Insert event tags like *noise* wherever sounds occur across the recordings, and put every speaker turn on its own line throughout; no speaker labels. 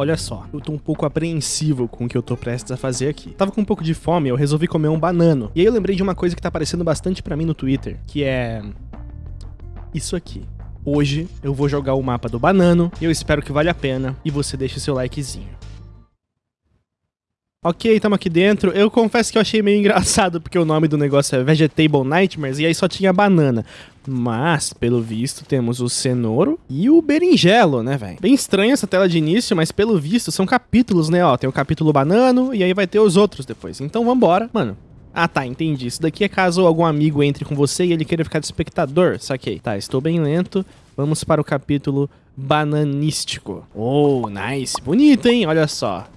Olha só, eu tô um pouco apreensivo com o que eu tô prestes a fazer aqui. Tava com um pouco de fome, eu resolvi comer um banano. E aí eu lembrei de uma coisa que tá aparecendo bastante pra mim no Twitter, que é... Isso aqui. Hoje eu vou jogar o mapa do banano, eu espero que valha a pena, e você deixe seu likezinho. Ok, estamos aqui dentro. Eu confesso que eu achei meio engraçado, porque o nome do negócio é Vegetable Nightmares, e aí só tinha banana. Mas, pelo visto, temos o cenouro e o berinjelo, né, velho? Bem estranha essa tela de início, mas pelo visto são capítulos, né? Ó, tem o capítulo banano e aí vai ter os outros depois. Então vambora. Mano, ah, tá, entendi. Isso daqui é caso algum amigo entre com você e ele queira ficar de espectador, saquei. Tá, estou bem lento. Vamos para o capítulo bananístico. Oh, nice. Bonito, hein? Olha só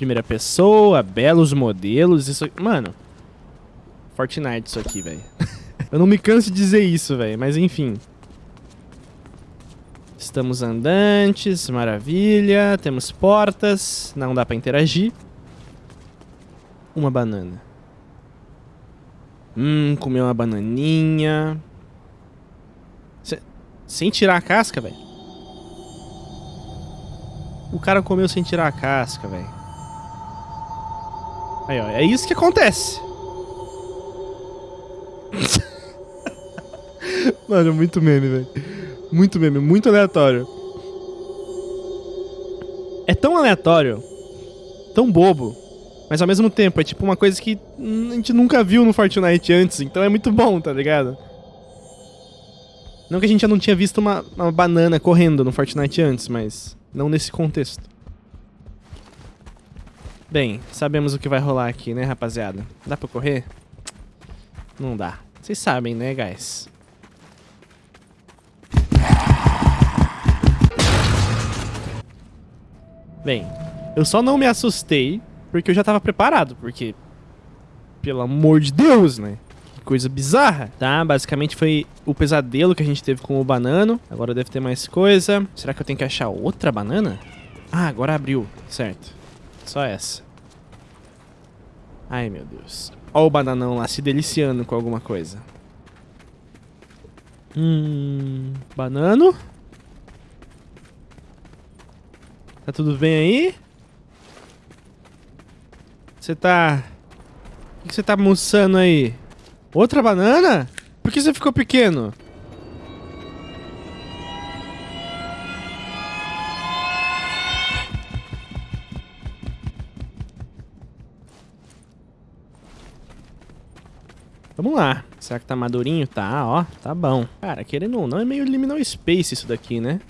primeira pessoa, belos modelos, isso... Mano, Fortnite isso aqui, velho. *laughs* Eu não me canso de dizer isso, velho, mas enfim. Estamos andantes, maravilha. Temos portas, não dá pra interagir. Uma banana. Hum, comer uma bananinha. sem tirar a casca, velho. O cara comeu sem tirar a casca, velho. Aí, ó, é isso que acontece. *laughs* Mano, muito meme, velho. Muito meme, muito aleatório. É tão aleatório, tão bobo, mas ao mesmo tempo é tipo uma coisa que a gente nunca viu no Fortnite antes, então é muito bom, tá ligado? Não que a gente já não tinha visto uma, uma banana correndo no Fortnite antes, mas não nesse contexto. Bem, sabemos o que vai rolar aqui, né, rapaziada? Dá pra correr? Não dá. Vocês sabem, né, guys? Bem, eu só não me assustei porque eu já tava preparado, porque... Pelo amor de Deus, né? Que coisa bizarra, tá? Basicamente foi o pesadelo que a gente teve com o banano. Agora deve ter mais coisa. Será que eu tenho que achar outra banana? Ah, agora abriu. Certo. Só essa. Ai, meu Deus. Ó o bananão lá se deliciando com alguma coisa. Hum... Banano? Tá tudo bem aí? Você tá... O que você tá almoçando aí? Outra banana? Por que você ficou pequeno? Vamos lá. Será que tá madurinho? Tá, ó. Tá bom. Cara, querendo ou não, é meio Liminal Space isso daqui, né?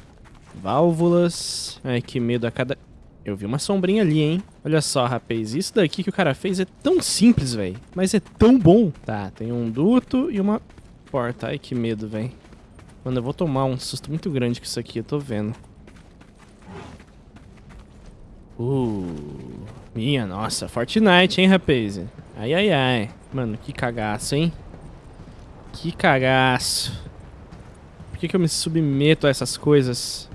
Válvulas. Ai, que medo a cada... Eu vi uma sombrinha ali, hein? Olha só, rapaz. Isso daqui que o cara fez é tão simples, velho. Mas é tão bom. Tá, tem um duto e uma porta. Ai, que medo, velho. Mano, eu vou tomar um susto muito grande com isso aqui, eu tô vendo. Uh, minha nossa, Fortnite, hein, rapaz? Ai, ai, ai. Mano, que cagaço, hein? Que cagaço. Por que, que eu me submeto a essas coisas?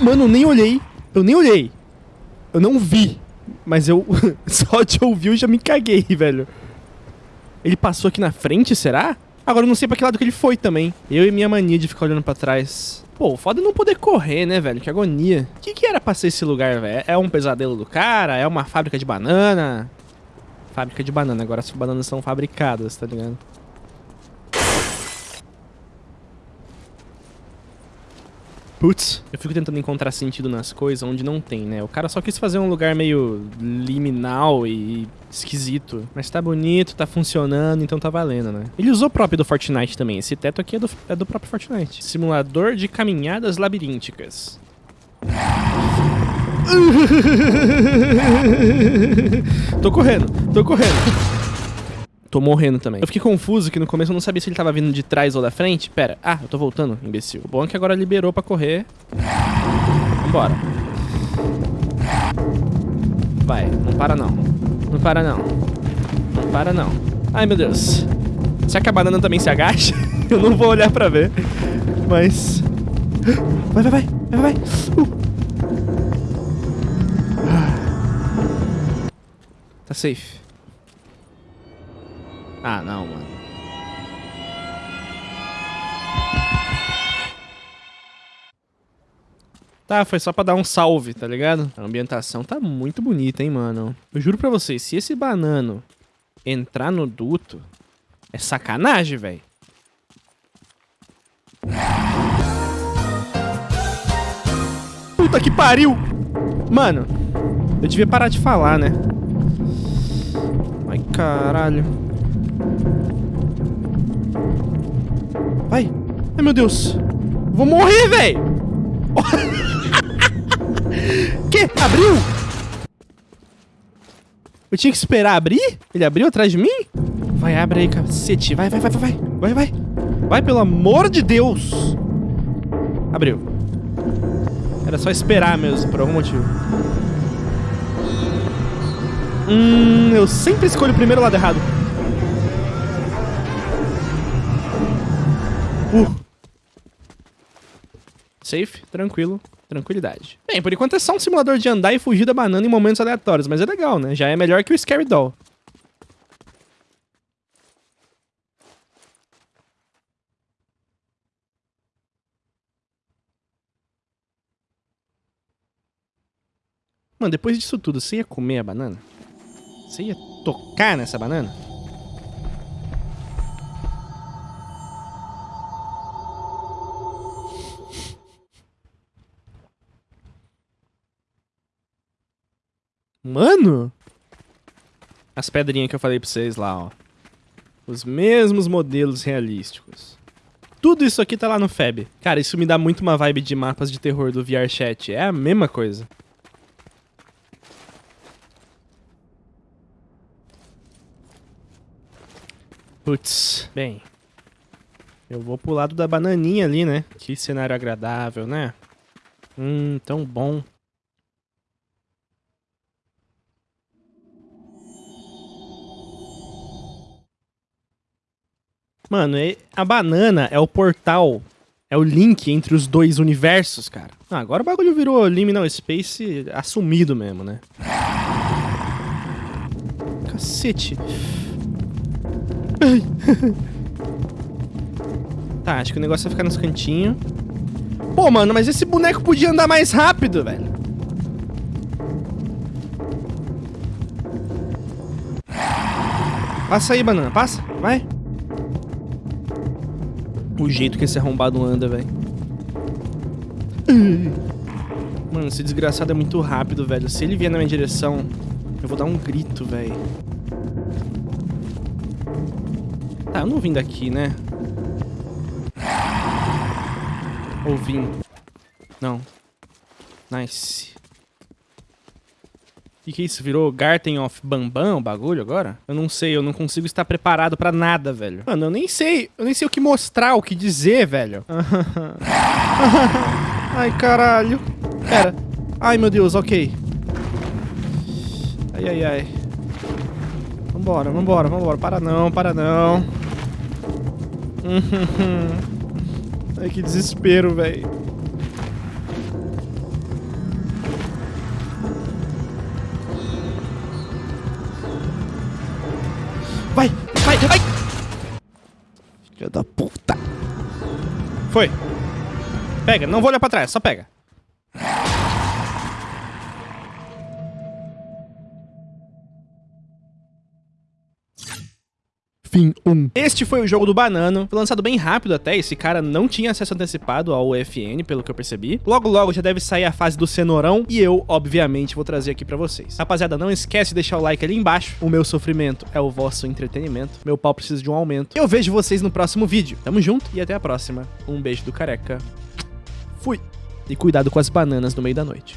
Mano, eu nem olhei. Eu nem olhei. Eu não vi. Mas eu *laughs* só de ouvir eu já me caguei, velho. Ele passou aqui na frente, será? Agora eu não sei pra que lado que ele foi também. Eu e minha mania de ficar olhando pra trás. Pô, foda não poder correr, né, velho? Que agonia. O que, que era pra ser esse lugar, velho? É um pesadelo do cara? É uma fábrica de banana? Fábrica de banana. Agora as bananas são fabricadas, tá ligado? Putz, eu fico tentando encontrar sentido nas coisas onde não tem, né? O cara só quis fazer um lugar meio liminal e esquisito. Mas tá bonito, tá funcionando, então tá valendo, né? Ele usou o próprio do Fortnite também. Esse teto aqui é do, é do próprio Fortnite. Simulador de caminhadas labirínticas. *laughs* tô correndo, tô correndo. Tô morrendo também. Eu fiquei confuso que no começo eu não sabia se ele tava vindo de trás ou da frente. Pera. Ah, eu tô voltando, imbecil. O bom é que agora liberou pra correr. Vambora. Vai, não para não. Não para não. Não para não. Ai, meu Deus. Será que a banana também se agacha? *laughs* eu não vou olhar pra ver. Mas... Vai, vai, vai. Vai, vai. Uh. Tá safe. Ah, não, mano. Tá, foi só pra dar um salve, tá ligado? A ambientação tá muito bonita, hein, mano. Eu juro pra vocês, se esse banano entrar no duto, é sacanagem, velho. Puta que pariu! Mano, eu devia parar de falar, né? Ai, caralho. Vai. Ai, meu Deus. Vou morrer, velho. *laughs* que? Abriu? Eu tinha que esperar abrir? Ele abriu atrás de mim? Vai, abre aí, cacete. Vai, vai, vai, vai, vai. Vai, vai. Vai, pelo amor de Deus. Abriu. Era só esperar mesmo, por algum motivo. Hum, eu sempre escolho o primeiro lado errado. Safe, tranquilo, tranquilidade. Bem, por enquanto é só um simulador de andar e fugir da banana em momentos aleatórios, mas é legal, né? Já é melhor que o Scary Doll. Mano, depois disso tudo, você ia comer a banana? Você ia tocar nessa banana? Mano! As pedrinhas que eu falei pra vocês lá, ó. Os mesmos modelos realísticos. Tudo isso aqui tá lá no FEB. Cara, isso me dá muito uma vibe de mapas de terror do VRChat. É a mesma coisa. Putz, bem. Eu vou pro lado da bananinha ali, né? Que cenário agradável, né? Hum, tão bom. Mano, a banana é o portal, é o link entre os dois universos, cara. Ah, agora o bagulho virou Liminal Space assumido mesmo, né? Cacete. *laughs* tá, acho que o negócio vai ficar nos cantinhos. Pô, mano, mas esse boneco podia andar mais rápido, velho. Passa aí, banana, passa, vai. O jeito que esse arrombado anda, velho. Mano, esse desgraçado é muito rápido, velho. Se ele vier na minha direção, eu vou dar um grito, velho. Tá, eu não vim daqui, né? Ou vim? Não. Nice. Que, que é isso? Virou Garten of Bambam o bagulho agora? Eu não sei, eu não consigo estar preparado pra nada, velho. Mano, eu nem sei, eu nem sei o que mostrar, o que dizer, velho. *laughs* Ai, caralho. Pera. Ai, meu Deus, ok. Ai, ai, ai. Vambora, vambora, vambora. Para não, para não. *laughs* Ai, que desespero, velho. Foi. Pega, não vou olhar pra trás, só pega. Fim 1. Este foi o jogo do Banano. Foi lançado bem rápido até, esse cara não tinha acesso antecipado ao UFN, pelo que eu percebi. Logo logo já deve sair a fase do cenourão e eu, obviamente, vou trazer aqui pra vocês. Rapaziada, não esquece de deixar o like ali embaixo. O meu sofrimento é o vosso entretenimento. Meu pau precisa de um aumento. Eu vejo vocês no próximo vídeo. Tamo junto e até a próxima. Um beijo do careca. Fui. E cuidado com as bananas no meio da noite.